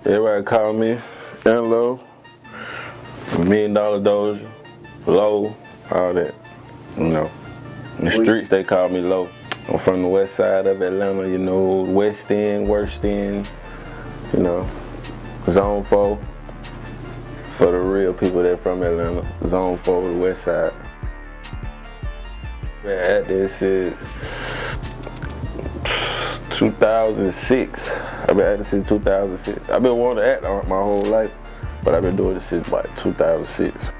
Everybody call me Enlo, Million Dollar Doja, Low, all that. You know. In the streets they call me Low. I'm from the west side of Atlanta, you know, west end, worst end, you know, zone 4 for the real people that from Atlanta, zone 4, the west side. Been at this since 2006. I've been acting since 2006. I've been wanting to act my whole life, but I've been doing this since like 2006.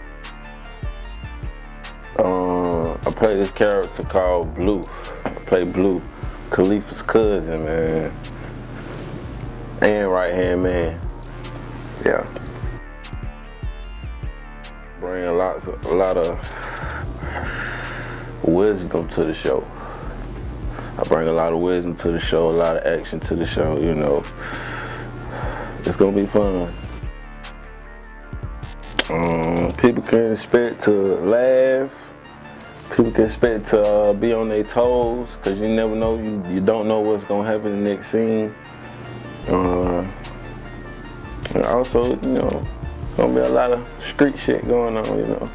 Uh, I play this character called Blue. I play Blue, Khalifa's cousin, man. And right hand man. Yeah. Bring lots, lot, a lot of wisdom to the show. I bring a lot of wisdom to the show, a lot of action to the show, you know. It's gonna be fun. Um, people can expect to laugh. People can expect to uh, be on their toes because you never know, you, you don't know what's gonna happen in the next scene. Uh, and also, you know, gonna be a lot of street shit going on, you know.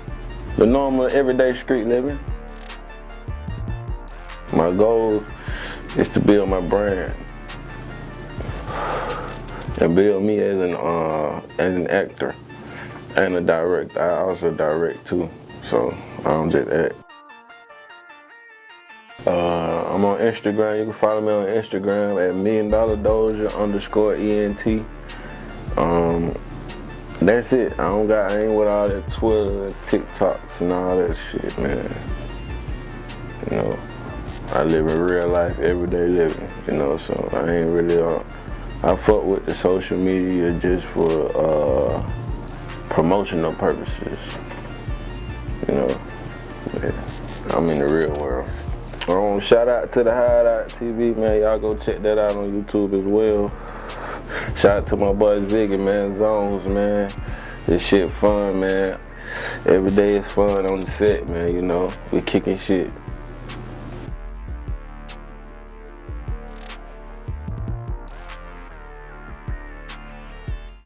The normal everyday street living. My goals is to build my brand and build me as an uh, as an actor and a director. I also direct too, so I don't just act. Uh, I'm on Instagram. You can follow me on Instagram at Million Dollar Doja underscore ENT. Um, that's it. I don't got I ain't with all that Twitter, TikToks, and all that shit, man. You know. I live in real life, everyday living, you know, so I ain't really, uh, I fuck with the social media just for uh, promotional purposes, you know, yeah, I'm in the real world. Um, shout out to the Hideout TV, man, y'all go check that out on YouTube as well. Shout out to my boy Ziggy, man, Zones, man. This shit fun, man. Every day is fun on the set, man, you know, we kicking shit.